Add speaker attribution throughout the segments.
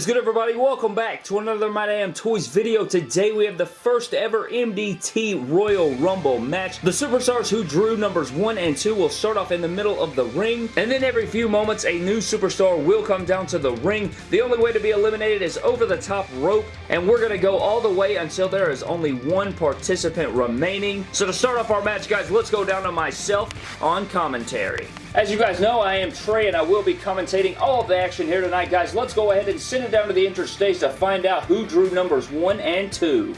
Speaker 1: is good everybody? Welcome back to another My Damn Toys video. Today we have the first ever MDT Royal Rumble match. The superstars who drew numbers 1 and 2 will start off in the middle of the ring and then every few moments a new superstar will come down to the ring. The only way to be eliminated is over the top rope and we're going to go all the way until there is only one participant remaining. So to start off our match guys, let's go down to myself on commentary. As you guys know, I am Trey and I will be commentating all of the action here tonight, guys. Let's go ahead and send it down to the stage to find out who drew numbers 1 and 2.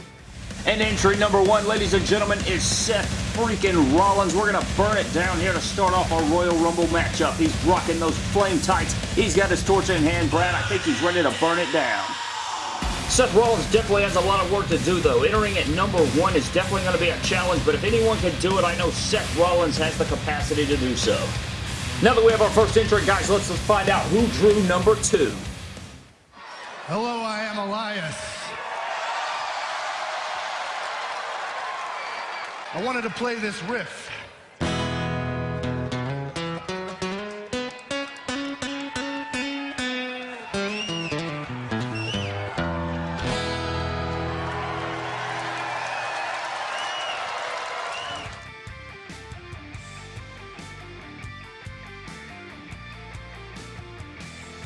Speaker 1: And entry number one, ladies and gentlemen, is Seth freaking Rollins. We're going to burn it down here to start off our Royal Rumble matchup. He's rocking those flame tights. He's got his torch in hand, Brad. I think he's ready to burn it down. Seth Rollins definitely has a lot of work to do, though. Entering at number one is definitely going to be a challenge, but if anyone can do it, I know Seth Rollins has the capacity to do so. Now that we have our first entrant, guys, let's find out who drew number two.
Speaker 2: Hello, I am Elias. I wanted to play this riff.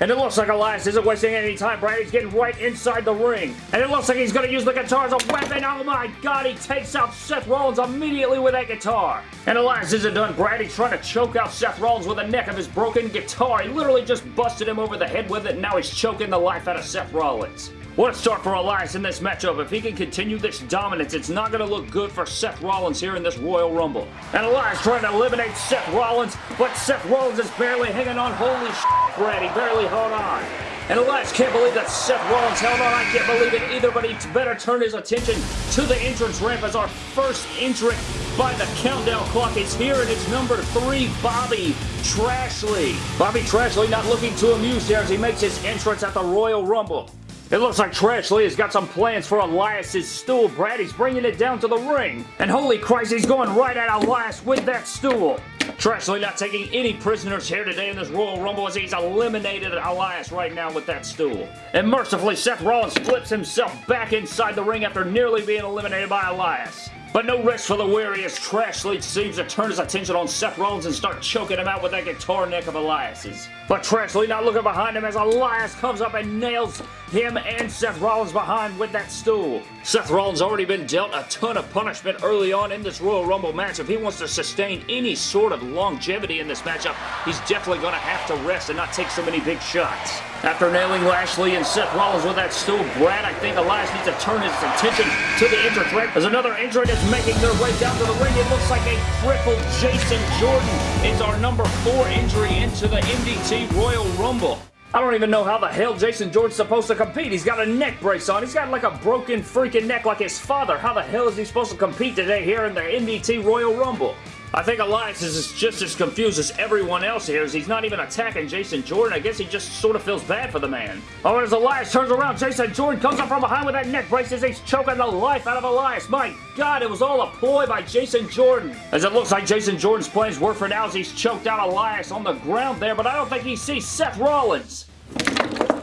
Speaker 1: And it looks like Elias isn't wasting any time, Brad. He's getting right inside the ring. And it looks like he's going to use the guitar as a weapon. Oh my god, he takes out Seth Rollins immediately with that guitar. And Elias isn't done, Brad. He's trying to choke out Seth Rollins with the neck of his broken guitar. He literally just busted him over the head with it, and now he's choking the life out of Seth Rollins. What a start for Elias in this matchup. If he can continue this dominance, it's not going to look good for Seth Rollins here in this Royal Rumble. And Elias trying to eliminate Seth Rollins, but Seth Rollins is barely hanging on. Holy shit, Brad, he barely held on. And Elias can't believe that Seth Rollins held on. I can't believe it either, but he better turn his attention to the entrance ramp as our first entrant by the countdown clock is here, and it's number three, Bobby Trashley. Bobby Trashley not looking too amused here as he makes his entrance at the Royal Rumble. It looks like Trash Trashley has got some plans for Elias's stool, Brad. He's bringing it down to the ring. And holy Christ, he's going right at Elias with that stool. Trashley not taking any prisoners here today in this Royal Rumble as he's eliminated Elias right now with that stool. And mercifully, Seth Rollins flips himself back inside the ring after nearly being eliminated by Elias. But no rest for the weary as Trashley seems to turn his attention on Seth Rollins and start choking him out with that guitar neck of Elias's. But Trashley not looking behind him as Elias comes up and nails him and Seth Rollins behind with that stool. Seth Rollins already been dealt a ton of punishment early on in this Royal Rumble match. If he wants to sustain any sort of longevity in this matchup, he's definitely going to have to rest and not take so many big shots. After nailing Lashley and Seth Rollins with that stool, Brad, I think Elias needs to turn his attention to the entrance ramp as another entrant is making their way down to the ring. It looks like a crippled Jason Jordan is our number four injury into the MDT Royal Rumble. I don't even know how the hell Jason Jordan's supposed to compete. He's got a neck brace on. He's got like a broken freaking neck like his father. How the hell is he supposed to compete today here in the MDT Royal Rumble? I think Elias is just as confused as everyone else here as he's not even attacking Jason Jordan. I guess he just sort of feels bad for the man. Oh, as Elias turns around, Jason Jordan comes up from behind with that neck brace as he's choking the life out of Elias. My God, it was all a ploy by Jason Jordan. As it looks like Jason Jordan's plans work for now as he's choked out Elias on the ground there, but I don't think he sees Seth Rollins.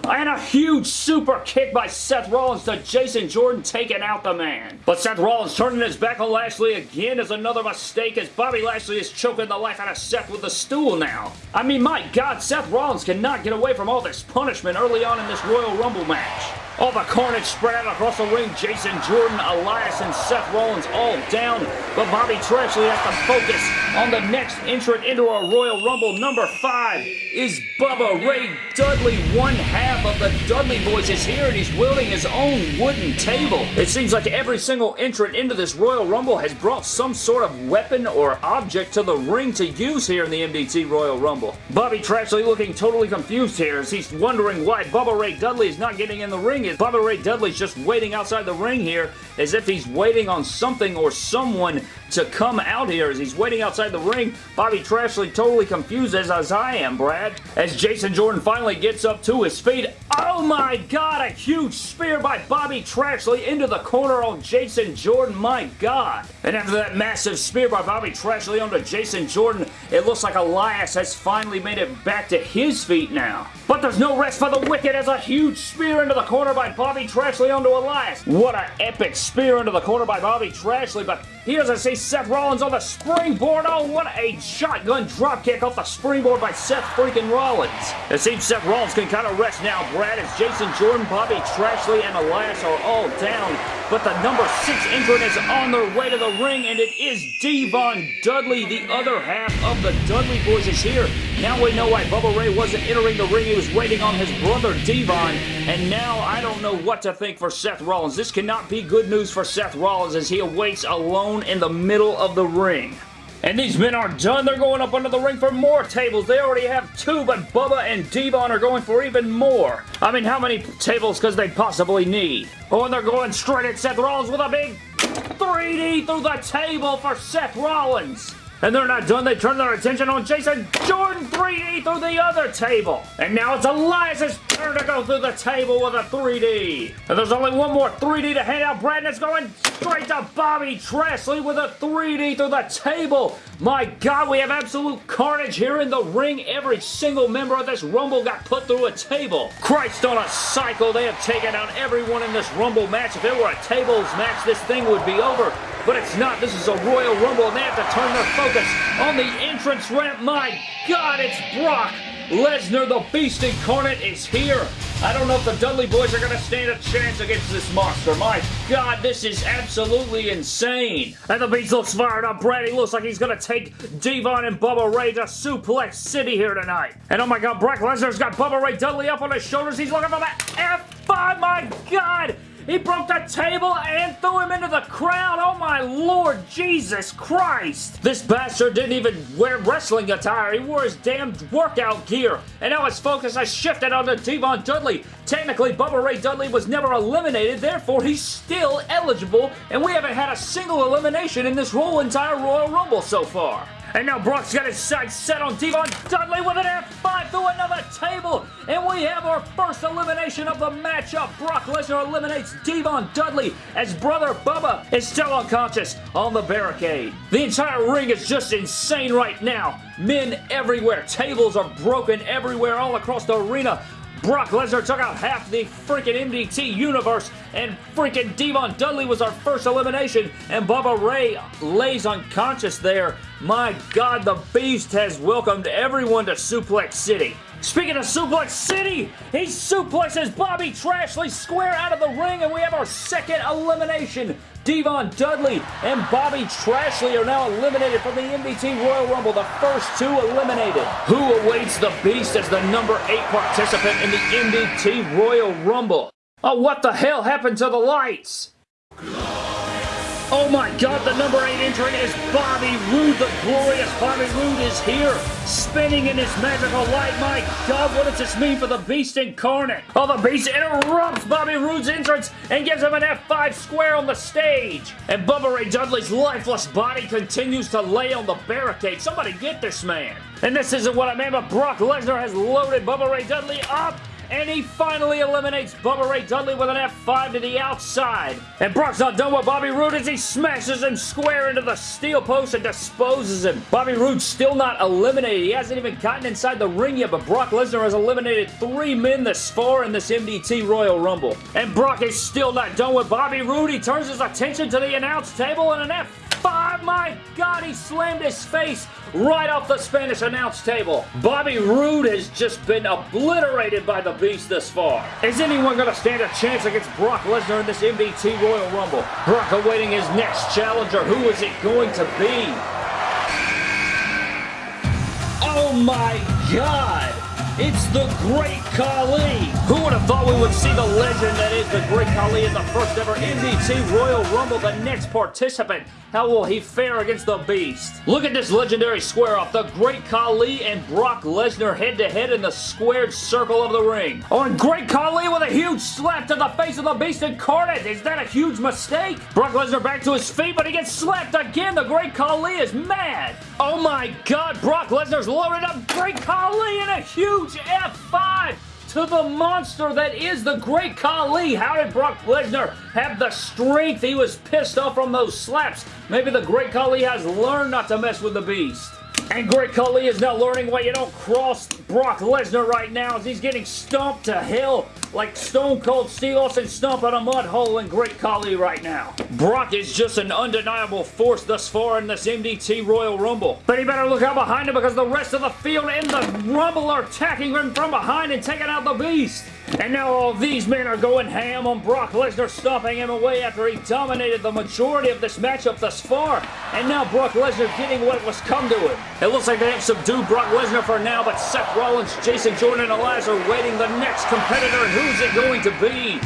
Speaker 1: And a huge super kick by Seth Rollins to Jason Jordan taking out the man. But Seth Rollins turning his back on Lashley again is another mistake as Bobby Lashley is choking the life out of Seth with the stool now. I mean, my God, Seth Rollins cannot get away from all this punishment early on in this Royal Rumble match. All the carnage spread out across the ring. Jason Jordan, Elias, and Seth Rollins all down. But Bobby Trashley has to focus on the next entrant into our Royal Rumble. Number five is Bubba Ray Dudley. One half of the Dudley Boys is here, and he's wielding his own wooden table. It seems like every single entrant into this Royal Rumble has brought some sort of weapon or object to the ring to use here in the MDT Royal Rumble. Bobby Trashley looking totally confused here as he's wondering why Bubba Ray Dudley is not getting in the ring is Bubba Ray Dudley's just waiting outside the ring here as if he's waiting on something or someone to come out here as he's waiting outside the ring. Bobby Trashley totally confused as, as I am, Brad. As Jason Jordan finally gets up to his feet. Oh my god, a huge spear by Bobby Trashley into the corner on Jason Jordan. My god. And after that massive spear by Bobby Trashley onto Jason Jordan, it looks like Elias has finally made it back to his feet now. But there's no rest for the wicked as a huge spear into the corner by Bobby Trashley onto Elias. What an epic spear into the corner by Bobby Trashley, but he doesn't see Seth Rollins on the springboard. Oh, what a shotgun dropkick off the springboard by Seth freaking Rollins. It seems Seth Rollins can kind of rest now, Brad, as Jason Jordan, Bobby Trashley, and Elias are all down. But the number six entrant is on their way to the ring, and it is Devon Dudley. The other half of the Dudley Boys is here. Now we know why Bubba Ray wasn't entering the ring. He was waiting on his brother Devon. And now I don't know what to think for Seth Rollins. This cannot be good news for Seth Rollins as he awaits alone in the middle of the ring. And these men aren't done. They're going up under the ring for more tables. They already have two, but Bubba and Devon are going for even more. I mean, how many tables could they possibly need? Oh, and they're going straight at Seth Rollins with a big 3D through the table for Seth Rollins. And they're not done. They turn their attention on Jason Jordan 3D through the other table. And now it's Elias's turn to go through the table with a 3D. And there's only one more 3D to hand out. Brandon's going straight to Bobby Trashley with a 3D through the table. My God, we have absolute carnage here in the ring. Every single member of this Rumble got put through a table. Christ on a cycle. They have taken out everyone in this Rumble match. If it were a tables match, this thing would be over but it's not. This is a Royal Rumble, and they have to turn their focus on the entrance ramp. My God, it's Brock Lesnar, the Beast Incarnate, is here. I don't know if the Dudley Boys are going to stand a chance against this monster. My God, this is absolutely insane. And the Beast looks fired up. Brady looks like he's going to take Devon and Bubba Ray to Suplex City here tonight. And oh my God, Brock Lesnar's got Bubba Ray Dudley up on his shoulders. He's looking for that F5. My God. He broke the table and threw him into the crowd. Oh my lord, Jesus Christ. This bastard didn't even wear wrestling attire. He wore his damn workout gear. And now his focus has shifted onto Devon Dudley. Technically, Bubba Ray Dudley was never eliminated, therefore he's still eligible, and we haven't had a single elimination in this whole entire Royal Rumble so far. And now Brock's got his sights set on Devon Dudley with an F5 through another table. And we have our first elimination of the matchup. Brock Lesnar eliminates Devon Dudley as brother Bubba is still unconscious on the barricade. The entire ring is just insane right now. Men everywhere. Tables are broken everywhere all across the arena. Brock Lesnar took out half the freaking MDT universe, and freaking Devon Dudley was our first elimination, and Bubba Ray lays unconscious there. My God, the Beast has welcomed everyone to Suplex City. Speaking of Suplex City, he suplexes Bobby Trashley square out of the ring, and we have our second elimination. Devon Dudley and Bobby Trashley are now eliminated from the MDT Royal Rumble, the first two eliminated. Who awaits the Beast as the number 8 participant in the MDT Royal Rumble? Oh, what the hell happened to the lights? Oh my god, the number 8 entrant is Bobby Roode. The glorious Bobby Roode is here, spinning in his magical light. My god, what does this mean for the Beast Incarnate? Oh, the Beast interrupts Bobby Roode's entrance and gives him an F5 square on the stage. And Bubba Ray Dudley's lifeless body continues to lay on the barricade. Somebody get this man. And this isn't what I meant, but Brock Lesnar has loaded Bubba Ray Dudley up and he finally eliminates Bubba Ray Dudley with an F5 to the outside. And Brock's not done with Bobby Roode as he smashes him square into the steel post and disposes him. Bobby Roode's still not eliminated. He hasn't even gotten inside the ring yet, but Brock Lesnar has eliminated three men this far in this MDT Royal Rumble. And Brock is still not done with Bobby Roode. He turns his attention to the announce table and an F five. My God, he slammed his face right off the Spanish announce table. Bobby Roode has just been obliterated by the Beast this far. Is anyone going to stand a chance against Brock Lesnar in this MDT Royal Rumble? Brock awaiting his next challenger. Who is it going to be? Oh my God! It's the Great Khali. Who would have thought we would see the legend that is the Great Khali in the first ever MDT Royal Rumble, the next participant? How will he fare against the Beast? Look at this legendary square off. The Great Khali and Brock Lesnar head to head in the squared circle of the ring. Oh, and Great Khali with a huge slap to the face of the Beast incarnate. Is that a huge mistake? Brock Lesnar back to his feet, but he gets slapped again. The Great Khali is mad. Oh my god, Brock Lesnar's loaded up Great Khali in a huge F5 to the monster that is the Great Khali. How did Brock Lesnar have the strength? He was pissed off from those slaps. Maybe the Great Khali has learned not to mess with the Beast. And Great Khali is now learning why you don't cross Brock Lesnar right now as he's getting stomped to hell like Stone Cold Steve Austin stomping a mud hole in Great Khali right now. Brock is just an undeniable force thus far in this MDT Royal Rumble. But he better look out behind him because the rest of the field in the Rumble are attacking him from behind and taking out the Beast. And now all these men are going ham on Brock Lesnar, stomping him away after he dominated the majority of this matchup thus far. And now Brock Lesnar getting what was come to him. It looks like they have subdued Brock Lesnar for now, but Seth Rollins, Jason Jordan, and Elias are waiting the next competitor. And who's it going to be?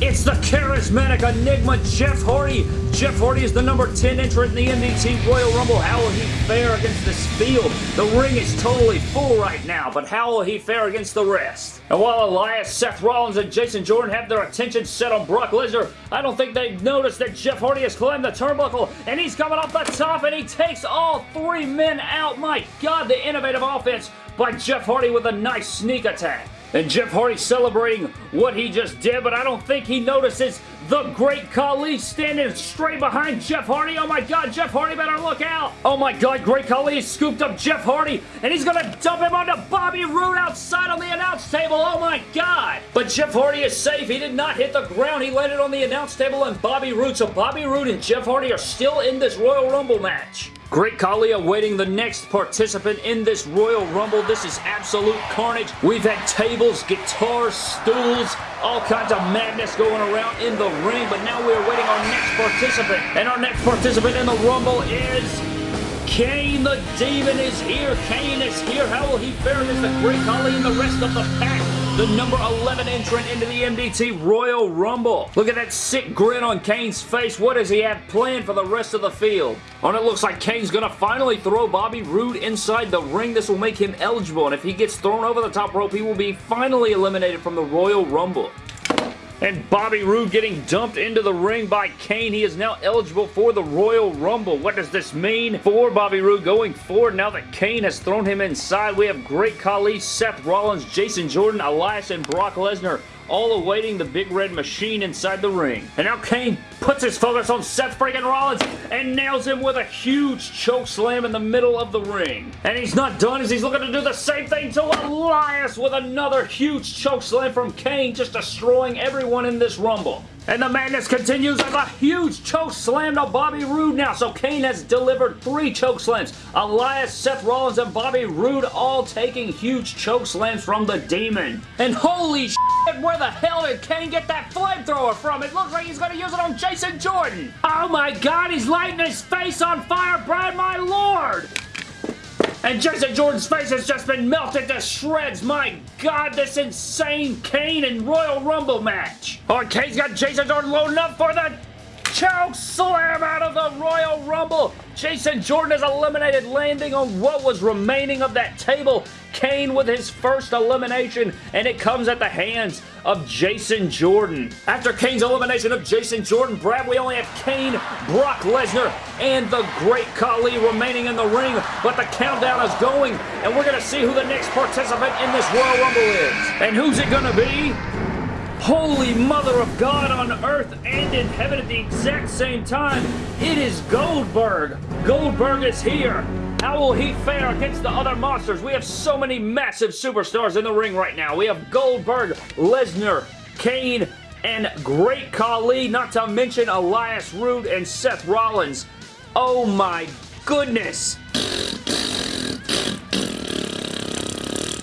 Speaker 1: It's the charismatic enigma, Jeff Hardy. Jeff Hardy is the number 10 entrant in the MDT Royal Rumble. How will he fare against this field? The ring is totally full right now, but how will he fare against the rest? And while Elias, Seth Rollins, and Jason Jordan have their attention set on Brock Lesnar, I don't think they've noticed that Jeff Hardy has climbed the turnbuckle, and he's coming off the top, and he takes all three men out. My God, the innovative offense by Jeff Hardy with a nice sneak attack. And Jeff Hardy celebrating what he just did, but I don't think he notices the Great Khali standing straight behind Jeff Hardy. Oh my god, Jeff Hardy better look out. Oh my god, Great Khali scooped up Jeff Hardy, and he's gonna dump him onto Bobby Roode outside on the announce table. Oh my god. But Jeff Hardy is safe. He did not hit the ground. He landed on the announce table and Bobby Roode. So Bobby Roode and Jeff Hardy are still in this Royal Rumble match. Great Khali awaiting the next participant in this Royal Rumble. This is absolute carnage. We've had tables, guitars, stools, all kinds of madness going around in the ring, but now we're waiting our next participant. And our next participant in the Rumble is... Kane the Demon is here. Kane is here. How will he fare against the Great Khali and the rest of the pack? The number 11 entrant into the MDT Royal Rumble. Look at that sick grin on Kane's face. What does he have planned for the rest of the field? And it looks like Kane's going to finally throw Bobby Roode inside the ring. This will make him eligible, and if he gets thrown over the top rope, he will be finally eliminated from the Royal Rumble. And Bobby Roode getting dumped into the ring by Kane. He is now eligible for the Royal Rumble. What does this mean for Bobby Roode going forward now that Kane has thrown him inside? We have Great Khali, Seth Rollins, Jason Jordan, Elias, and Brock Lesnar all awaiting the big red machine inside the ring. And now Kane puts his focus on Seth freaking Rollins and nails him with a huge choke slam in the middle of the ring. And he's not done as he's looking to do the same thing to Elias with another huge choke slam from Kane, just destroying everyone in this Rumble. And the madness continues as a huge choke slam to Bobby Roode now. So Kane has delivered three choke slams. Elias, Seth Rollins, and Bobby Roode all taking huge choke slams from the Demon. And holy shit, where the hell did Kane get that flamethrower from? It looks like he's going to use it on Jason Jordan. Oh my god, he's lighting his face on fire, Brad, my lord. And Jason Jordan's face has just been melted to shreds. My God, this insane Kane and Royal Rumble match. Oh, Kane's got Jason Jordan loading up for the choke slam out of the Royal Rumble. Jason Jordan is eliminated, landing on what was remaining of that table. Kane with his first elimination, and it comes at the hands of Jason Jordan. After Kane's elimination of Jason Jordan, Brad, we only have Kane, Brock Lesnar, and the Great Khali remaining in the ring, but the countdown is going, and we're going to see who the next participant in this Royal Rumble is. And who's it going to be? Holy Mother of God on earth and in heaven at the exact same time. It is Goldberg. Goldberg is here. How will he fare against the other monsters? We have so many massive superstars in the ring right now. We have Goldberg, Lesnar, Kane, and Great Khali, not to mention Elias Roode and Seth Rollins. Oh my goodness.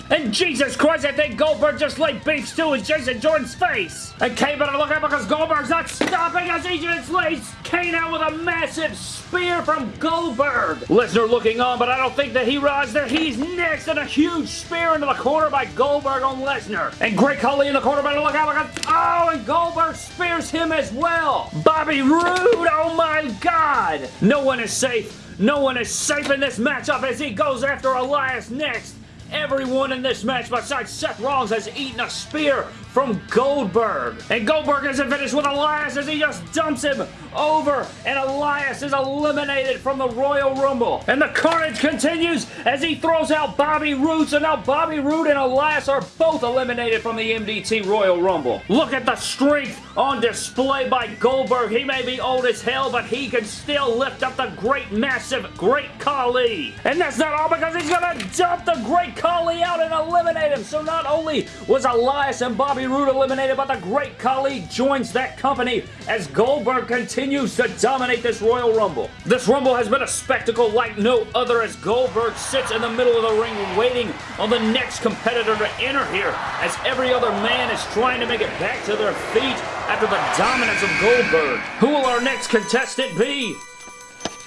Speaker 1: And Jesus Christ, I think Goldberg just laid beef stew in Jason Jordan's face. And Kane better look out because Goldberg's not stopping as he just lays Kane out with a massive spear from Goldberg. Lesnar looking on, but I don't think that he realized that he's next and a huge spear into the corner by Goldberg on Lesnar. And Great Khali in the corner better look out because, oh, and Goldberg spears him as well. Bobby Roode, oh my God. No one is safe. No one is safe in this matchup as he goes after Elias next. Everyone in this match besides Seth Rollins has eaten a spear from Goldberg. And Goldberg isn't finished with Elias as he just dumps him over and Elias is eliminated from the Royal Rumble. And the carnage continues as he throws out Bobby Roode. So now Bobby Roode and Elias are both eliminated from the MDT Royal Rumble. Look at the strength on display by Goldberg. He may be old as hell, but he can still lift up the great, massive, great Khali. And that's not all because he's going to dump the great Khali out and eliminate him. So not only was Elias and Bobby Roode eliminated, but the Great Khali joins that company as Goldberg continues to dominate this Royal Rumble. This Rumble has been a spectacle like no other as Goldberg sits in the middle of the ring waiting on the next competitor to enter here as every other man is trying to make it back to their feet after the dominance of Goldberg. Who will our next contestant be?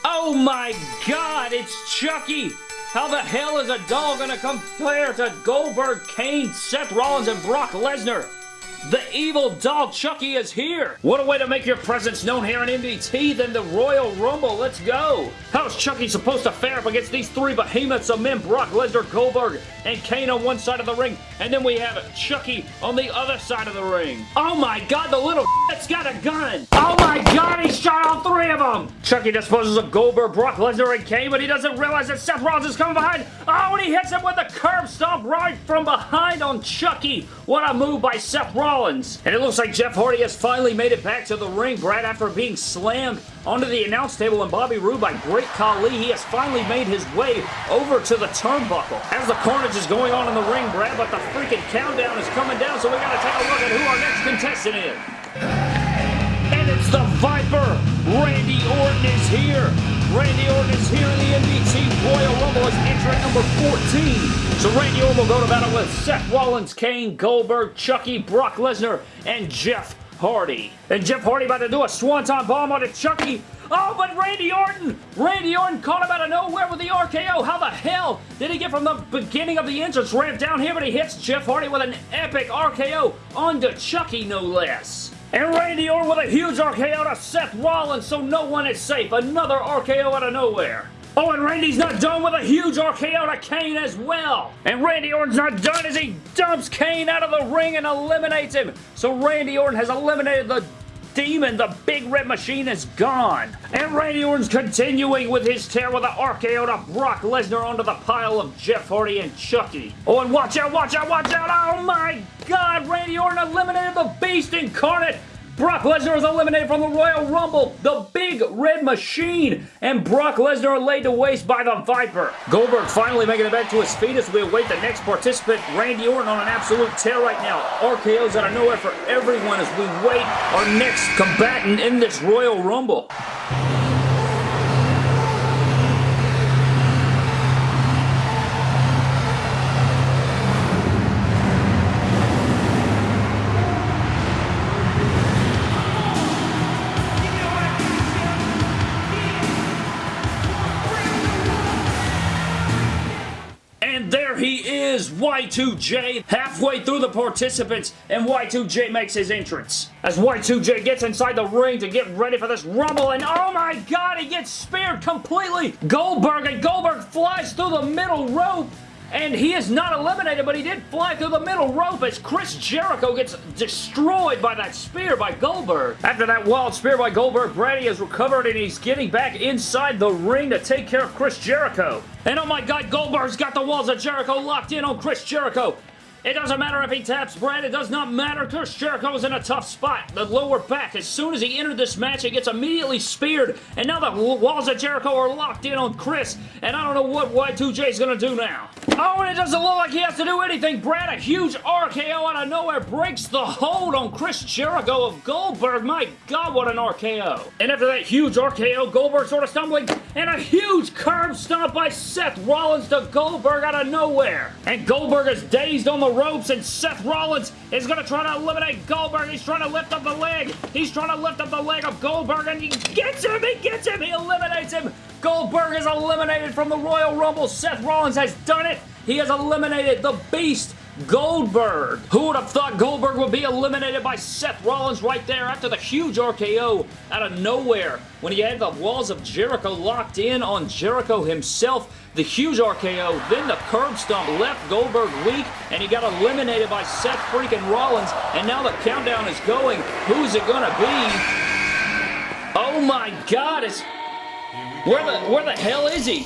Speaker 1: Oh my god, it's Chucky! How the hell is a doll gonna compare to Goldberg, Kane, Seth Rollins, and Brock Lesnar? The evil dog Chucky is here! What a way to make your presence known here in MDT than the Royal Rumble. Let's go! How's Chucky supposed to fare up against these three behemoths of men, Brock Lesnar, Goldberg, and Kane on one side of the ring, and then we have Chucky on the other side of the ring. Oh my god, the little has got a gun! Oh my god, he shot all three of them! Chucky disposes of Goldberg, Brock Lesnar, and Kane, but he doesn't realize that Seth Rollins is coming behind. Oh, and he hits him with a curb stomp right from behind on Chucky. What a move by Seth Rollins. And it looks like Jeff Hardy has finally made it back to the ring, Brad, after being slammed onto the announce table and Bobby Roode by Great Khali. He has finally made his way over to the turnbuckle. As the carnage is going on in the ring, Brad, but the freaking countdown is coming down, so we got to take a look at who our next contestant is. And it's the Viper. Randy Orton is here. Randy Orton is here in the MDT Royal Rumble as entrant number 14. So Randy Orton will go to battle with Seth Rollins, Kane, Goldberg, Chucky, Brock Lesnar, and Jeff Hardy. And Jeff Hardy about to do a swanton bomb on Chucky. Oh, but Randy Orton! Randy Orton caught him out of nowhere with the RKO. How the hell did he get from the beginning of the entrance ramp down here, but he hits Jeff Hardy with an epic RKO onto Chucky, no less. And Randy Orton with a huge RKO to Seth Rollins, so no one is safe. Another RKO out of nowhere. Oh, and Randy's not done with a huge RKO to Kane as well. And Randy Orton's not done as he dumps Kane out of the ring and eliminates him. So Randy Orton has eliminated the demon, the big red machine is gone. And Randy Orton's continuing with his tear with an RKO to Brock Lesnar onto the pile of Jeff Hardy and Chucky. Oh, and watch out, watch out, watch out. Oh my God, Randy Orton eliminated the Beast Incarnate. Brock Lesnar is eliminated from the Royal Rumble. The Big Red Machine. And Brock Lesnar laid to waste by the Viper. Goldberg finally making it back to his feet as we await the next participant, Randy Orton, on an absolute tear right now. RKO's out of nowhere for everyone as we wait our next combatant in this Royal Rumble. Y2J halfway through the participants and Y2J makes his entrance. As Y2J gets inside the ring to get ready for this rumble and oh my god he gets speared completely. Goldberg and Goldberg flies through the middle rope and he is not eliminated, but he did fly through the middle rope as Chris Jericho gets destroyed by that spear by Goldberg. After that wild spear by Goldberg, Brady has recovered and he's getting back inside the ring to take care of Chris Jericho. And oh my god, Goldberg's got the walls of Jericho locked in on Chris Jericho. It doesn't matter if he taps Brad. It does not matter. Chris Jericho's in a tough spot. The lower back. As soon as he entered this match, he gets immediately speared. And now the walls of Jericho are locked in on Chris. And I don't know what Y2J is going to do now. Oh, and it doesn't look like he has to do anything. Brad, a huge RKO out of nowhere, breaks the hold on Chris Jericho of Goldberg. My God, what an RKO. And after that huge RKO, Goldberg sort of stumbling. And a huge curb stomp by Seth Rollins to Goldberg out of nowhere. And Goldberg is dazed on the ropes and Seth Rollins is going to try to eliminate Goldberg. He's trying to lift up the leg. He's trying to lift up the leg of Goldberg and he gets him. He gets him. He eliminates him. Goldberg is eliminated from the Royal Rumble. Seth Rollins has done it. He has eliminated the Beast Goldberg. Who would have thought Goldberg would be eliminated by Seth Rollins right there after the huge RKO out of nowhere when he had the walls of Jericho locked in on Jericho himself. The huge RKO, then the curb stomp left Goldberg weak, and he got eliminated by Seth freaking Rollins, and now the countdown is going. Who's it gonna be? Oh my god, it's... Where the, where the hell is he?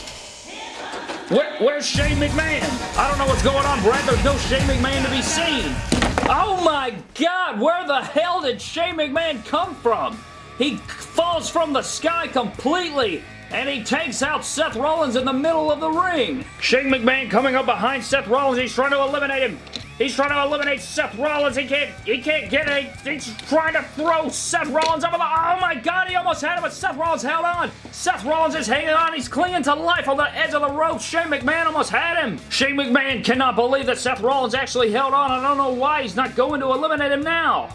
Speaker 1: Where, where's Shane McMahon? I don't know what's going on, Brad. There's no Shane McMahon to be seen. Oh my god, where the hell did Shane McMahon come from? He falls from the sky completely and he takes out Seth Rollins in the middle of the ring. Shane McMahon coming up behind Seth Rollins. He's trying to eliminate him. He's trying to eliminate Seth Rollins. He can't, he can't get it. He's trying to throw Seth Rollins over the, oh my God, he almost had him, but Seth Rollins held on. Seth Rollins is hanging on. He's clinging to life on the edge of the rope. Shane McMahon almost had him. Shane McMahon cannot believe that Seth Rollins actually held on. I don't know why he's not going to eliminate him now.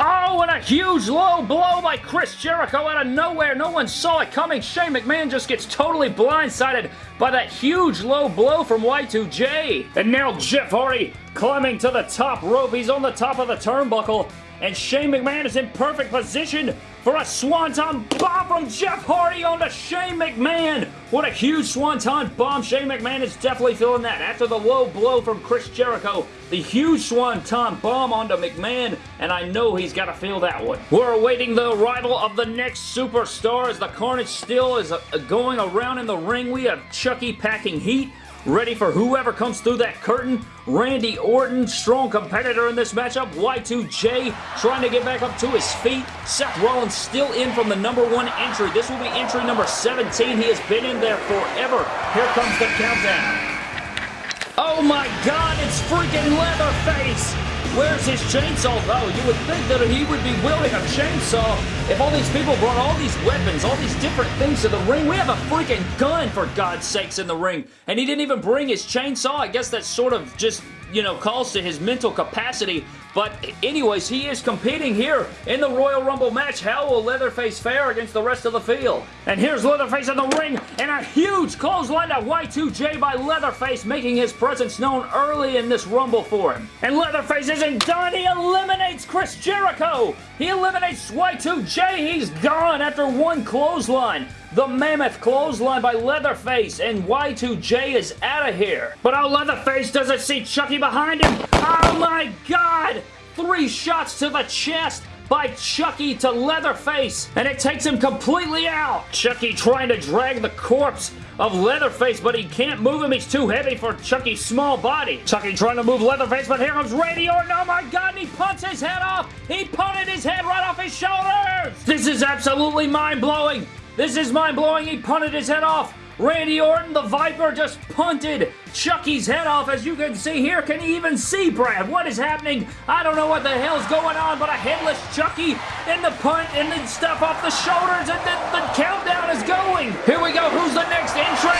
Speaker 1: Oh, and a huge low blow by Chris Jericho out of nowhere. No one saw it coming. Shane McMahon just gets totally blindsided by that huge low blow from Y2J. And now Jeff Hardy climbing to the top rope. He's on the top of the turnbuckle. And Shane McMahon is in perfect position for a Swanton Bomb from Jeff Hardy onto Shane McMahon. What a huge Swanton Bomb. Shane McMahon is definitely feeling that. After the low blow from Chris Jericho, the huge Swanton Bomb onto McMahon, and I know he's got to feel that one. We're awaiting the arrival of the next superstar as the Carnage still is uh, going around in the ring. We have Chucky packing heat ready for whoever comes through that curtain. Randy Orton, strong competitor in this matchup. Y2J trying to get back up to his feet. Seth Rollins still in from the number one entry. This will be entry number 17. He has been in there forever. Here comes the countdown. Oh my god, it's freaking Leatherface! Where's his chainsaw though? You would think that he would be wielding a chainsaw if all these people brought all these weapons, all these different things to the ring. We have a freaking gun, for God's sakes, in the ring. And he didn't even bring his chainsaw. I guess that's sort of just you know, calls to his mental capacity. But anyways, he is competing here in the Royal Rumble match. How will Leatherface fare against the rest of the field? And here's Leatherface in the ring, and a huge clothesline to Y2J by Leatherface, making his presence known early in this Rumble for him. And Leatherface isn't done. He eliminates Chris Jericho. He eliminates Y2J. He's gone after one clothesline. The Mammoth Clothesline by Leatherface, and Y2J is out of here. But oh, Leatherface doesn't see Chucky behind him. Oh my god! Three shots to the chest by Chucky to Leatherface, and it takes him completely out. Chucky trying to drag the corpse of Leatherface, but he can't move him. He's too heavy for Chucky's small body. Chucky trying to move Leatherface, but here comes Randy Orton. Oh my god, and he punts his head off. He punted his head right off his shoulders. This is absolutely mind-blowing. This is mind-blowing. He punted his head off. Randy Orton, the Viper, just punted Chucky's head off. As you can see here, can you even see, Brad? What is happening? I don't know what the hell's going on, but a headless Chucky in the punt and then stuff off the shoulders, and then the countdown is going. Here we go. Who's the next entrant?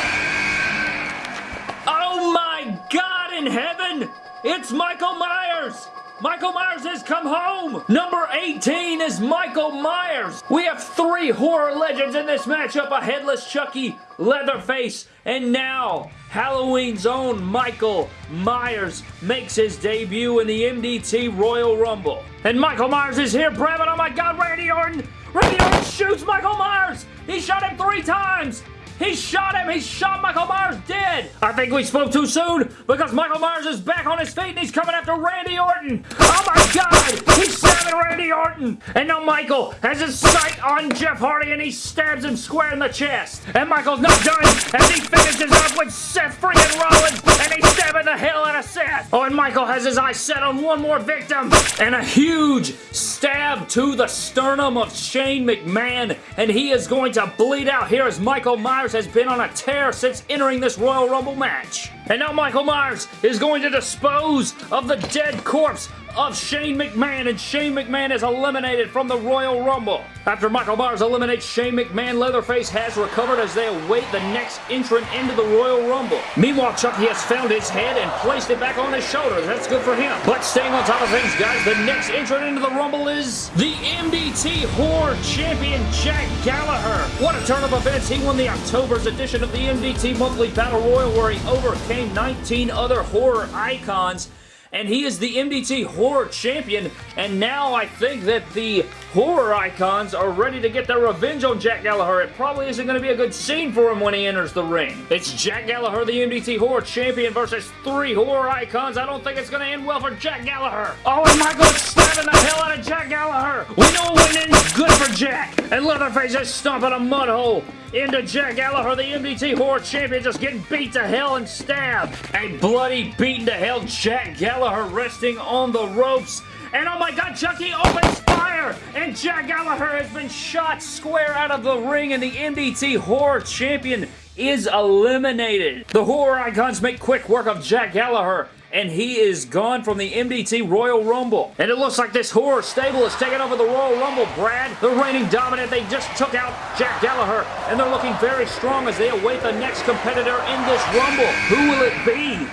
Speaker 1: Oh my God in heaven! It's Michael Myers! Michael Myers has come home! Number 18 is Michael Myers! We have three horror legends in this matchup, a Headless Chucky, Leatherface, and now Halloween's own Michael Myers makes his debut in the MDT Royal Rumble. And Michael Myers is here, Brad, oh my god, Randy Orton! Randy Orton shoots Michael Myers! He shot him three times! He shot him! He shot Michael Myers dead! I think we spoke too soon because Michael Myers is back on his feet and he's coming after Randy Orton! Oh my god! He's stabbing Randy Orton! And now Michael has his sight on Jeff Hardy and he stabs him square in the chest! And Michael's not done as he finishes up with Seth freaking Rollins and he's stabbing the hell out of Seth! Oh, and Michael has his eyes set on one more victim and a huge stab to the sternum of Shane McMahon and he is going to bleed out here as Michael Myers has been on a tear since entering this Royal Rumble match. And now Michael Myers is going to dispose of the dead corpse of Shane McMahon, and Shane McMahon is eliminated from the Royal Rumble. After Michael Myers eliminates Shane McMahon, Leatherface has recovered as they await the next entrant into the Royal Rumble. Meanwhile, Chucky has found his head and placed it back on his shoulders. That's good for him. But staying on top of things, guys, the next entrant into the Rumble is the MDT Horror Champion, Jack Gallagher. What a turn of events. He won the October's edition of the MDT Monthly Battle Royal where he overcame 19 other horror icons and he is the MDT Horror Champion, and now I think that the horror icons are ready to get their revenge on Jack Gallagher. It probably isn't going to be a good scene for him when he enters the ring. It's Jack Gallagher, the MDT Horror Champion, versus three horror icons. I don't think it's going to end well for Jack Gallagher. Oh, and Michael's stabbing the hell out of Jack Gallagher. We know when it's good for Jack, and Leatherface is stomping a mud hole into Jack Gallagher, the MDT Horror Champion, just getting beat to hell and stabbed. A bloody, beaten to hell Jack Gallagher resting on the ropes. And oh my god, Chucky opens fire! And Jack Gallagher has been shot square out of the ring and the MDT Horror Champion is eliminated. The horror icons make quick work of Jack Gallagher and he is gone from the MDT Royal Rumble. And it looks like this horror stable is taking over the Royal Rumble, Brad. The reigning dominant, they just took out Jack Gallagher, and they're looking very strong as they await the next competitor in this Rumble. Who will it be?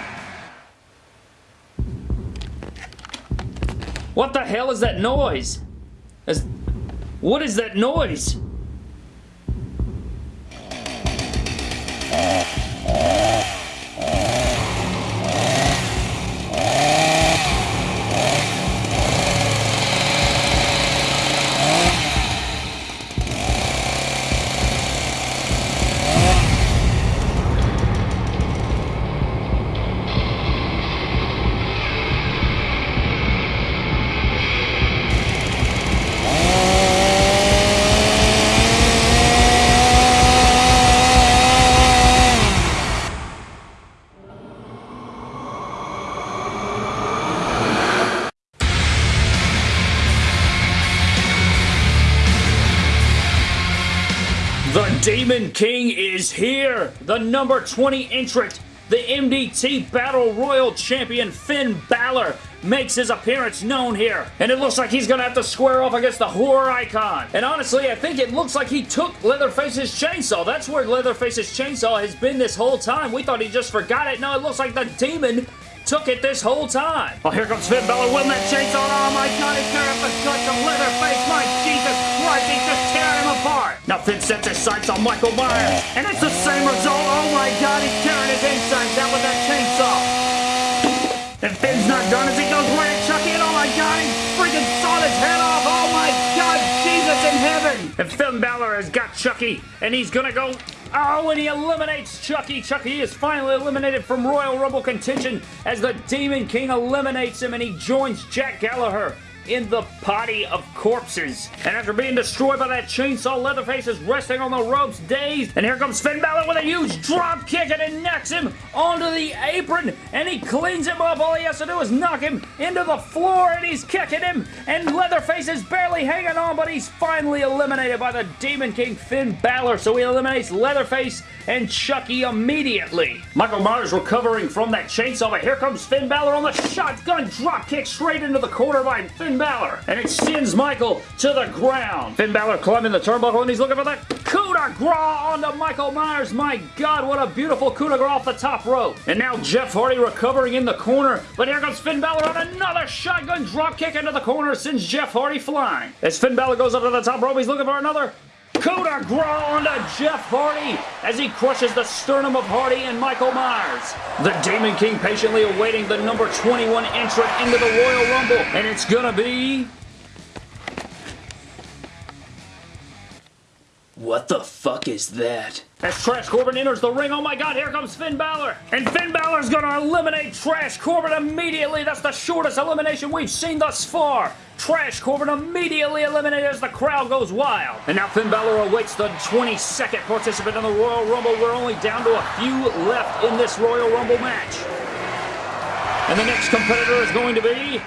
Speaker 1: What the hell is that noise? Is, what is that noise? The number 20 entrant, the MDT Battle Royal Champion Finn Balor makes his appearance known here. And it looks like he's going to have to square off against the horror icon. And honestly, I think it looks like he took Leatherface's chainsaw. That's where Leatherface's chainsaw has been this whole time. We thought he just forgot it. No, it looks like the demon took it this whole time. Oh, here comes Finn Balor with that chainsaw. Oh my god, he's tearing up the guts of Leatherface. My Jesus Christ, he's just apart. Now Finn sets his sights on Michael Myers, and it's the same result. Oh my god, he's tearing his insides out with that chainsaw. And Finn's not done as he goes right at Chucky, and oh my god, he freaking sawed his head off. Oh my god, Jesus in heaven. And Finn Balor has got Chucky, and he's gonna go Oh, and he eliminates Chucky. Chucky is finally eliminated from Royal Rumble contention as the Demon King eliminates him and he joins Jack Gallagher in the potty of corpses. And after being destroyed by that chainsaw, Leatherface is resting on the ropes, dazed. And here comes Finn Balor with a huge drop kick and it knocks him onto the apron. And he cleans him up. All he has to do is knock him into the floor and he's kicking him. And Leatherface is barely hanging on, but he's finally eliminated by the Demon King Finn Balor. So he eliminates Leatherface and Chucky immediately. Michael Myers recovering from that chainsaw, but here comes Finn Balor on the shotgun drop kick straight into the corner by Finn Balor, and it sends Michael to the ground. Finn Balor climbing the turnbuckle, and he's looking for that coup de grace onto Michael Myers. My God, what a beautiful coup de grace off the top rope. And now Jeff Hardy recovering in the corner, but here comes Finn Balor on another shotgun drop kick into the corner, sends Jeff Hardy flying. As Finn Balor goes up to the top rope, he's looking for another Coup de onto Jeff Hardy as he crushes the sternum of Hardy and Michael Myers. The Demon King patiently awaiting the number 21 entrant into the Royal Rumble, and it's gonna be... What the fuck is that? As Trash Corbin enters the ring, oh my god, here comes Finn Balor! And Finn Balor's gonna eliminate Trash Corbin immediately! That's the shortest elimination we've seen thus far! Trash Corbin immediately eliminated as the crowd goes wild. And now Finn Balor awaits the 22nd participant in the Royal Rumble. We're only down to a few left in this Royal Rumble match. And the next competitor is going to be...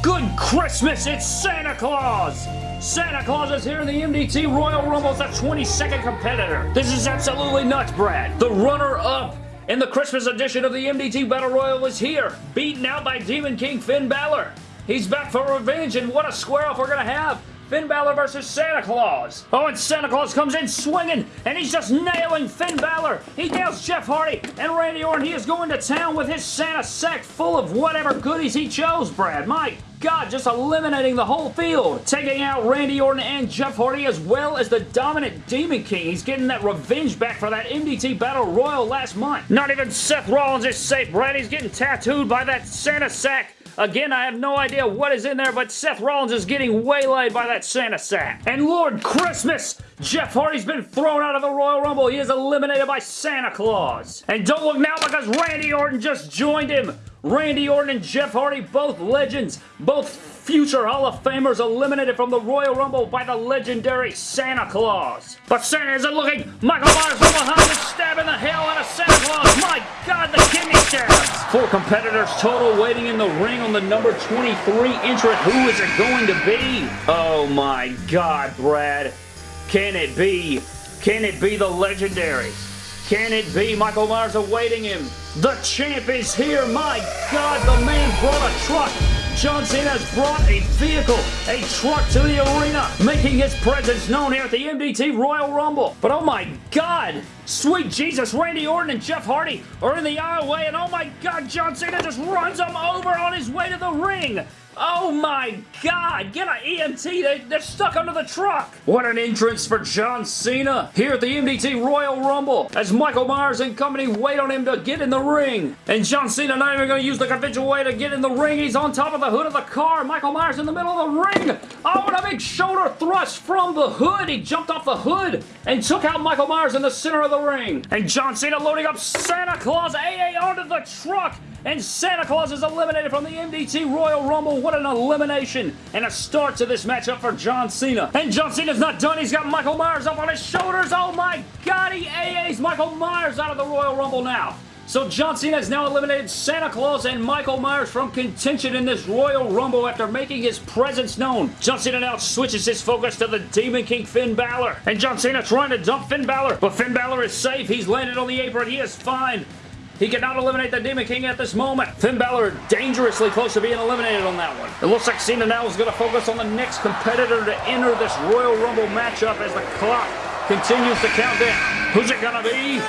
Speaker 1: Good Christmas, it's Santa Claus! Santa Claus is here in the MDT Royal Rumble as the 22nd competitor. This is absolutely nuts, Brad. The runner-up in the Christmas edition of the MDT Battle Royal is here, beaten out by Demon King Finn Balor. He's back for revenge, and what a square-off we're going to have. Finn Balor versus Santa Claus. Oh, and Santa Claus comes in swinging, and he's just nailing Finn Balor. He nails Jeff Hardy and Randy Orton. He is going to town with his Santa sack full of whatever goodies he chose, Brad. My God, just eliminating the whole field. Taking out Randy Orton and Jeff Hardy as well as the dominant Demon King. He's getting that revenge back for that MDT Battle Royal last month. Not even Seth Rollins is safe, Brad. He's getting tattooed by that Santa sack Again, I have no idea what is in there, but Seth Rollins is getting waylaid by that Santa sack. And Lord Christmas, Jeff Hardy's been thrown out of the Royal Rumble. He is eliminated by Santa Claus. And don't look now because Randy Orton just joined him. Randy Orton and Jeff Hardy, both legends, both future Hall of Famers eliminated from the Royal Rumble by the legendary Santa Claus. But Santa isn't looking. Michael Myers from behind is stabbing the hell out of Santa Claus. My God, the kidney. Four competitors total waiting in the ring on the number 23 entrant. Who is it going to be? Oh my God, Brad. Can it be? Can it be the legendary? Can it be Michael Myers awaiting him? The champ is here. My God, the man brought a truck. John Cena has brought a vehicle, a truck to the arena, making his presence known here at the MDT Royal Rumble. But oh my God, sweet Jesus, Randy Orton and Jeff Hardy are in the aisleway, and oh my God, John Cena just runs them over on his way to the ring. Oh my god! Get an EMT! They, they're stuck under the truck! What an entrance for John Cena here at the MDT Royal Rumble as Michael Myers and company wait on him to get in the ring. And John Cena not even going to use the conventional way to get in the ring. He's on top of the hood of the car. Michael Myers in the middle of the ring. Oh, and a big shoulder thrust from the hood. He jumped off the hood and took out Michael Myers in the center of the ring. And John Cena loading up Santa Claus AA onto the truck and Santa Claus is eliminated from the MDT Royal Rumble. What an elimination and a start to this matchup for John Cena. And John Cena's not done. He's got Michael Myers up on his shoulders. Oh my God, he AA's Michael Myers out of the Royal Rumble now. So John Cena has now eliminated Santa Claus and Michael Myers from contention in this Royal Rumble after making his presence known. John Cena now switches his focus to the Demon King Finn Balor. And John Cena trying to dump Finn Balor, but Finn Balor is safe. He's landed on the apron. He is fine. He cannot eliminate the Demon King at this moment. Finn Balor dangerously close to being eliminated on that one. It looks like Cena now is going to focus on the next competitor to enter this Royal Rumble matchup as the clock continues to count down. Who's it going to be?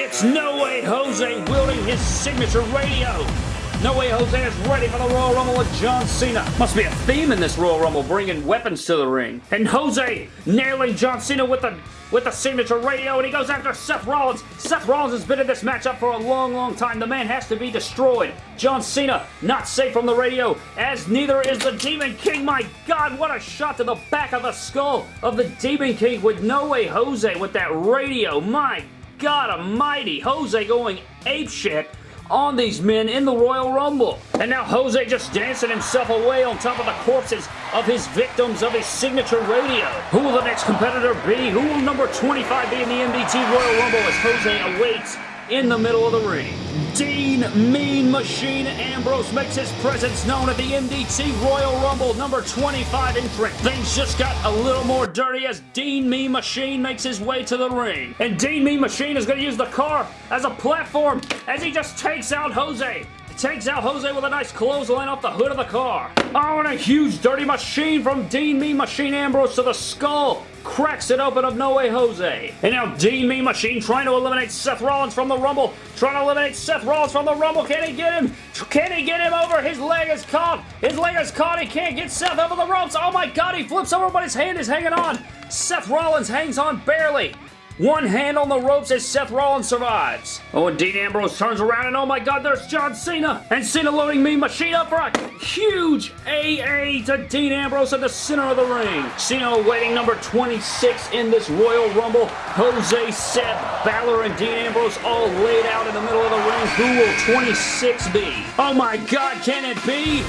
Speaker 1: It's No Way Jose wielding his signature radio. No Way Jose is ready for the Royal Rumble with John Cena. Must be a theme in this Royal Rumble, bringing weapons to the ring. And Jose nailing John Cena with the with the signature radio, and he goes after Seth Rollins. Seth Rollins has been in this matchup for a long, long time. The man has to be destroyed. John Cena not safe from the radio, as neither is the Demon King. My God, what a shot to the back of the skull of the Demon King with No Way Jose with that radio. My God almighty, Jose going apeshit on these men in the Royal Rumble. And now Jose just dancing himself away on top of the corpses of his victims of his signature radio. Who will the next competitor be? Who will number 25 be in the MDT Royal Rumble as Jose awaits in the middle of the ring. Dean Mean Machine Ambrose makes his presence known at the MDT Royal Rumble number 25 entrant. Things just got a little more dirty as Dean Mean Machine makes his way to the ring. And Dean Mean Machine is going to use the car as a platform as he just takes out Jose takes out Jose with a nice clothesline off the hood of the car. Oh, and a huge dirty machine from Dean Mean Machine Ambrose to the skull cracks it open of No Way Jose. And now Dean Mean Machine trying to eliminate Seth Rollins from the Rumble. Trying to eliminate Seth Rollins from the Rumble. Can he get him? Can he get him over? His leg is caught. His leg is caught. He can't get Seth over the ropes. Oh my God, he flips over, but his hand is hanging on. Seth Rollins hangs on barely. One hand on the ropes as Seth Rollins survives. Oh, and Dean Ambrose turns around and oh my god, there's John Cena. And Cena loading Mean Machine up for a huge AA to Dean Ambrose at the center of the ring. Cena awaiting number 26 in this Royal Rumble. Jose, Seth, Balor, and Dean Ambrose all laid out in the middle of the ring. Who will 26 be? Oh my god, can it be?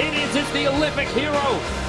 Speaker 1: It is, it's the Olympic hero.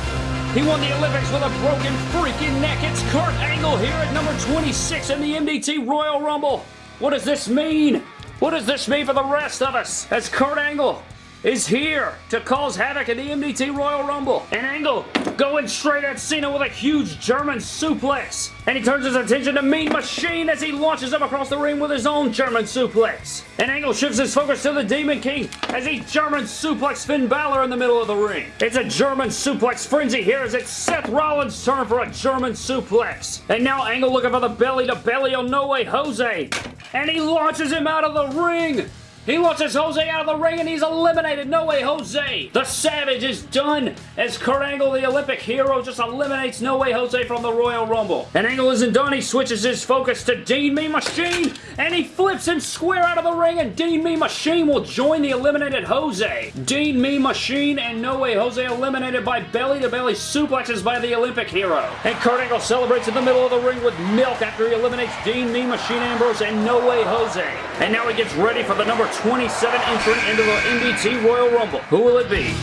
Speaker 1: He won the Olympics with a broken freaking neck. It's Kurt Angle here at number 26 in the MDT Royal Rumble. What does this mean? What does this mean for the rest of us? As Kurt Angle is here to cause havoc at the MDT Royal Rumble. And Angle going straight at Cena with a huge German suplex. And he turns his attention to Mean Machine as he launches him across the ring with his own German suplex. And Angle shifts his focus to the Demon King as he German suplex Finn Balor in the middle of the ring. It's a German suplex frenzy here as it's Seth Rollins' turn for a German suplex. And now Angle looking for the belly to belly on No Way Jose. And he launches him out of the ring. He launches Jose out of the ring and he's eliminated. No way, Jose. The Savage is done as Kurt Angle, the Olympic hero, just eliminates No Way Jose from the Royal Rumble. And Angle isn't done. He switches his focus to Dean Me Machine and he flips him square out of the ring and Dean Me Machine will join the eliminated Jose. Dean Me Machine and No Way Jose eliminated by belly-to-belly -belly suplexes by the Olympic hero. And Kurt Angle celebrates in the middle of the ring with milk after he eliminates Dean Me Machine Ambrose and No Way Jose. And now he gets ready for the number 27 entrant into the MDT Royal Rumble. Who will it be?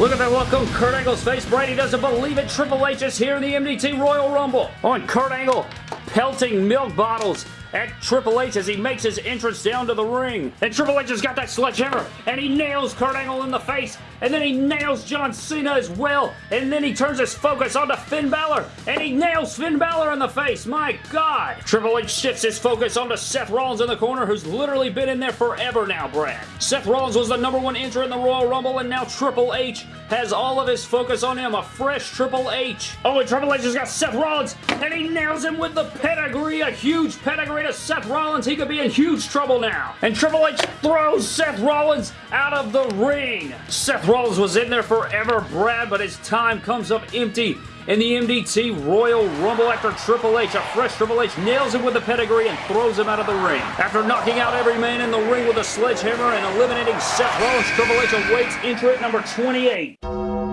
Speaker 1: Look at that look on Kurt Angle's face. Brady doesn't believe it. Triple H is here in the MDT Royal Rumble. On Kurt Angle pelting milk bottles at Triple H as he makes his entrance down to the ring. And Triple H has got that sledgehammer, and he nails Kurt Angle in the face, and then he nails John Cena as well, and then he turns his focus onto Finn Balor, and he nails Finn Balor in the face. My God! Triple H shifts his focus onto Seth Rollins in the corner, who's literally been in there forever now, Brad. Seth Rollins was the number one entrant in the Royal Rumble, and now Triple H has all of his focus on him, a fresh Triple H. Oh, and Triple H has got Seth Rollins, and he nails him with the pedigree, a huge pedigree to Seth Rollins. He could be in huge trouble now. And Triple H throws Seth Rollins out of the ring. Seth Rollins was in there forever, Brad, but his time comes up empty in the MDT Royal Rumble after Triple H. A fresh Triple H nails him with the pedigree and throws him out of the ring. After knocking out every man in the ring with a sledgehammer and eliminating Seth Rollins, Triple H awaits entrant number 28.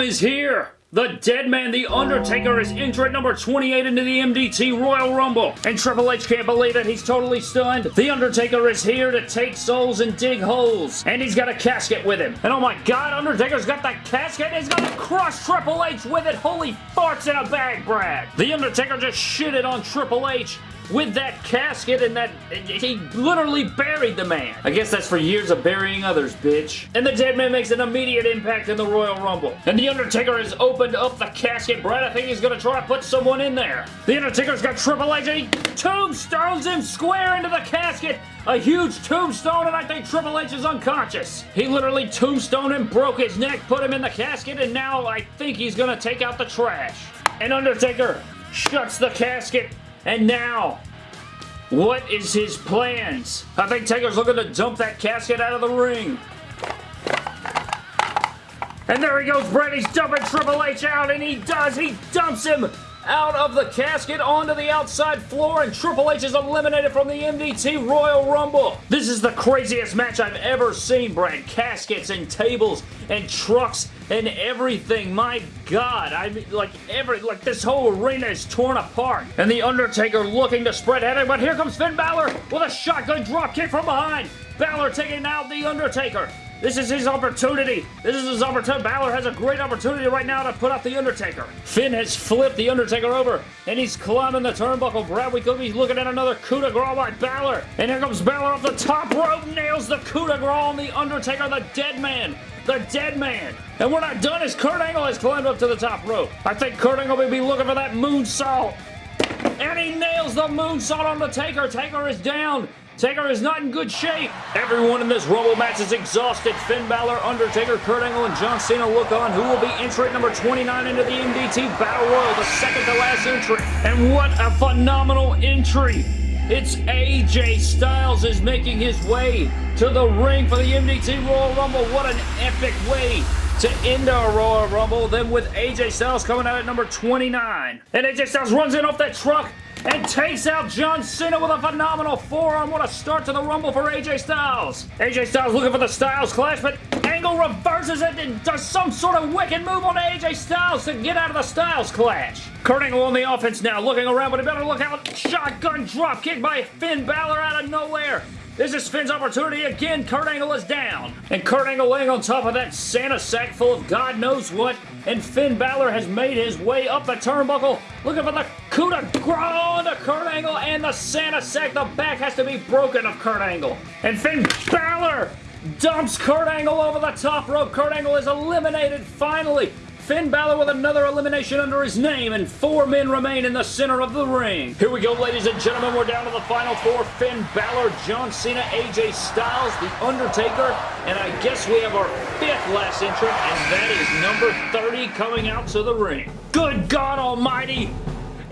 Speaker 1: Is here! The Dead Man, The Undertaker, is entrant number 28 into the MDT Royal Rumble. And Triple H can't believe it. He's totally stunned. The Undertaker is here to take souls and dig holes. And he's got a casket with him. And oh my god, Undertaker's got that casket. He's gonna crush Triple H with it. Holy farts in a bag, Brad. The Undertaker just shitted on Triple H with that casket and that he literally buried the man. I guess that's for years of burying others, bitch. And the dead man makes an immediate impact in the Royal Rumble. And the Undertaker has opened up the casket. Brad, I think he's gonna try to put someone in there. The Undertaker's got Triple H and he tombstones him square into the casket. A huge tombstone and I think Triple H is unconscious. He literally tombstoned him, broke his neck, put him in the casket, and now I think he's gonna take out the trash. And Undertaker shuts the casket and now, what is his plans? I think Taker's looking to dump that casket out of the ring. And there he goes. He's dumping Triple H out, and he does. He dumps him out of the casket onto the outside floor and Triple H is eliminated from the MDT Royal Rumble. This is the craziest match I've ever seen, Brad. Caskets and tables and trucks and everything. My God, I mean, like every, like this whole arena is torn apart. And The Undertaker looking to spread havoc, but here comes Finn Balor with a shotgun dropkick from behind. Balor taking out The Undertaker. This is his opportunity. This is his opportunity. Balor has a great opportunity right now to put out The Undertaker. Finn has flipped The Undertaker over, and he's climbing the turnbuckle. Brad, we could be looking at another coup de grace by Balor. And here comes Balor off the top rope, nails the coup de grace on The Undertaker, the dead man. The dead man. And we're not done as Kurt Angle has climbed up to the top rope. I think Kurt Angle may be looking for that moonsault. And he nails the moonsault on the Taker. Taker is down. Taker is not in good shape. Everyone in this Rumble match is exhausted. Finn Balor, Undertaker, Kurt Angle, and John Cena look on. Who will be entry number 29 into the MDT Battle Royal, the second to last entry. And what a phenomenal entry. It's AJ Styles is making his way to the ring for the MDT Royal Rumble. What an epic way to end our Royal Rumble. Then with AJ Styles coming out at number 29. And AJ Styles runs in off that truck and takes out John Cena with a phenomenal forearm. What a start to the Rumble for AJ Styles. AJ Styles looking for the Styles Clash, but Angle reverses it and does some sort of wicked move on AJ Styles to get out of the Styles Clash. Kurt Angle on the offense now, looking around, but he better look out. Shotgun drop kick by Finn Balor out of nowhere. This is Finn's opportunity again. Kurt Angle is down. And Kurt Angle laying on top of that Santa sack full of God knows what. And Finn Balor has made his way up the turnbuckle. Looking for the coup de grace to Kurt Angle and the Santa sack. The back has to be broken of Kurt Angle. And Finn Balor dumps Kurt Angle over the top rope. Kurt Angle is eliminated finally. Finn Balor with another elimination under his name, and four men remain in the center of the ring. Here we go, ladies and gentlemen. We're down to the final four. Finn Balor, John Cena, AJ Styles, The Undertaker, and I guess we have our fifth last entrant, and that is number 30 coming out to the ring. Good God almighty!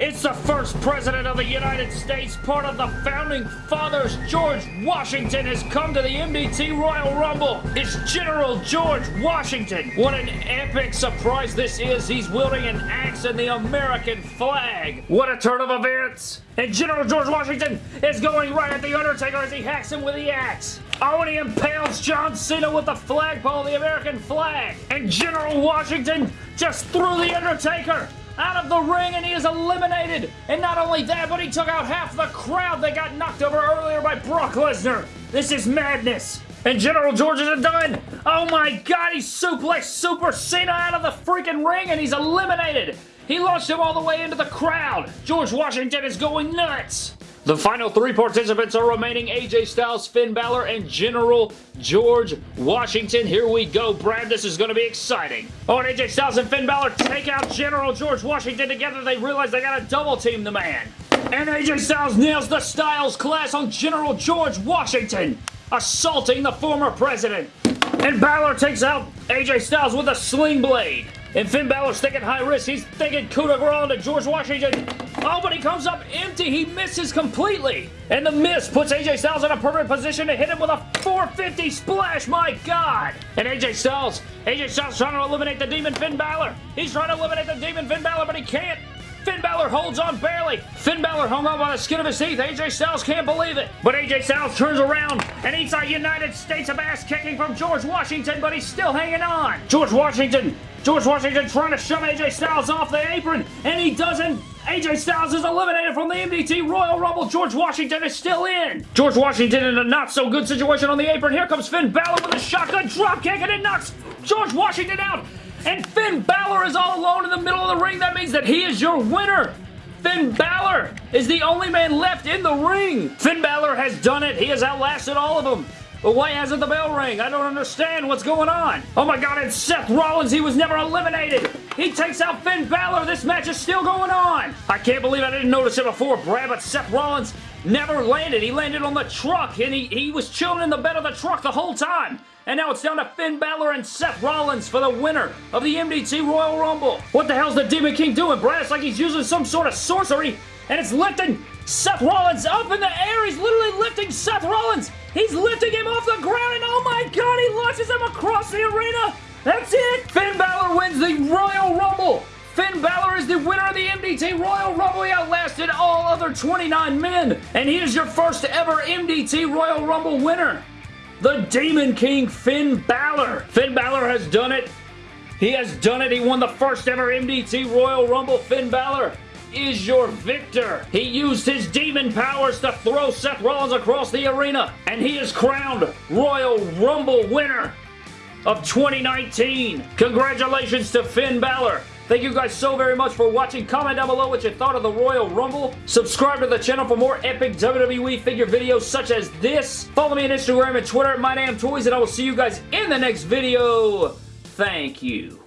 Speaker 1: It's the first president of the United States, part of the founding fathers. George Washington has come to the MDT Royal Rumble. It's General George Washington. What an epic surprise this is. He's wielding an axe and the American flag. What a turn of events. And General George Washington is going right at The Undertaker as he hacks him with the axe. Oh, and he impales John Cena with the flagpole, the American flag. And General Washington just threw The Undertaker out of the ring and he is eliminated. And not only that, but he took out half the crowd that got knocked over earlier by Brock Lesnar. This is madness. And General George is done. Oh my god, he suplexed Super Cena out of the freaking ring and he's eliminated. He launched him all the way into the crowd. George Washington is going nuts. The final three participants are remaining AJ Styles, Finn Balor, and General George Washington. Here we go, Brad. This is going to be exciting. Oh, and AJ Styles and Finn Balor take out General George Washington together. They realize they got to double team the man. And AJ Styles nails the Styles Clash on General George Washington, assaulting the former president. And Balor takes out AJ Styles with a sling blade. And Finn Balor's thinking high risk. He's thinking coup de grace to George Washington. Oh, but he comes up empty. He misses completely. And the miss puts AJ Styles in a perfect position to hit him with a 450 splash. My God. And AJ Styles, AJ Styles trying to eliminate the Demon Finn Balor. He's trying to eliminate the Demon Finn Balor, but he can't. Finn Balor holds on barely. Finn Balor hung on by the skin of his teeth. AJ Styles can't believe it. But AJ Styles turns around and eats a United States of ass kicking from George Washington, but he's still hanging on. George Washington George Washington trying to shove AJ Styles off the apron, and he doesn't. AJ Styles is eliminated from the MDT Royal Rumble. George Washington is still in. George Washington in a not-so-good situation on the apron. Here comes Finn Balor with a shotgun dropkick, and it knocks George Washington out. And Finn Balor is all alone in the middle of the ring. That means that he is your winner. Finn Balor is the only man left in the ring. Finn Balor has done it. He has outlasted all of them. But why hasn't the bell ring? I don't understand what's going on. Oh my god, it's Seth Rollins. He was never eliminated. He takes out Finn Balor. This match is still going on. I can't believe I didn't notice it before, Brad, but Seth Rollins never landed. He landed on the truck, and he, he was chilling in the bed of the truck the whole time. And now it's down to Finn Balor and Seth Rollins for the winner of the MDT Royal Rumble. What the hell's the Demon King doing, Brad? It's like he's using some sort of sorcery, and it's lifting Seth Rollins up in the air. He's literally lifting Seth Rollins. He's lifting him off the ground, and oh my god, he launches him across the arena. That's it. Finn Balor wins the Royal Rumble. Finn Balor is the winner of the MDT Royal Rumble. He outlasted all other 29 men, and he is your first ever MDT Royal Rumble winner. The Demon King, Finn Balor. Finn Balor has done it. He has done it. He won the first ever MDT Royal Rumble. Finn Balor is your victor. He used his demon powers to throw Seth Rollins across the arena, and he is crowned Royal Rumble winner of 2019. Congratulations to Finn Balor. Thank you guys so very much for watching. Comment down below what you thought of the Royal Rumble. Subscribe to the channel for more epic WWE figure videos such as this. Follow me on Instagram and Twitter at MyDamnToys, and I will see you guys in the next video. Thank you.